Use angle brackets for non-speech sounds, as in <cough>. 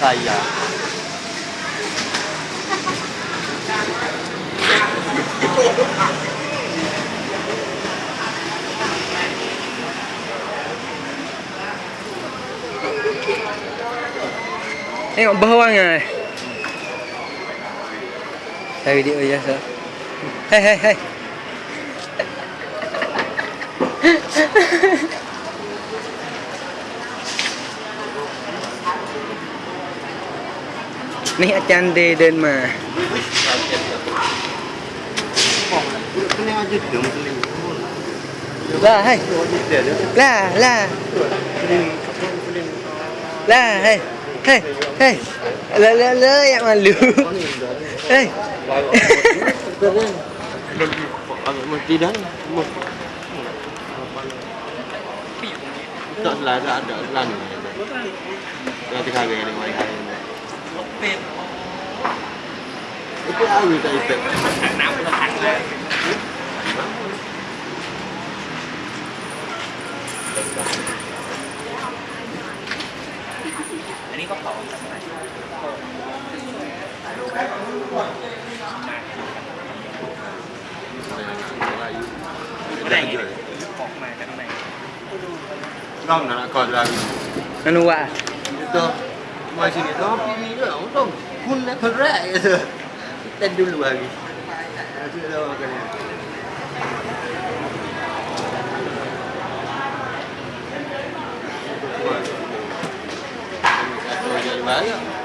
tay giờ em còn bơ ăn này Hey video ya Hey hey hey. <laughs> នេះអាចារ្យទេដេនមកឡាហេឡាឡាឡាហេហេហេលើលើលើយ៉ាងមកលឺហេមកទីដល់មក Tận là đã đỡ lần Ra thứ hai về ngoài hai เป็ดไอ้เอาอยู่ต่เป็ดน้ำลปลาัเลยอันนี้ก็ต่อากไนไม่ได้เลยขอกมาจากไหนร่องนะก่อนเราไม่รู้ว่ตัว rumah sini tu orang pergi juga lah. untung pun nak berat ke tu kita dulu hari tak tahu makan Yeah.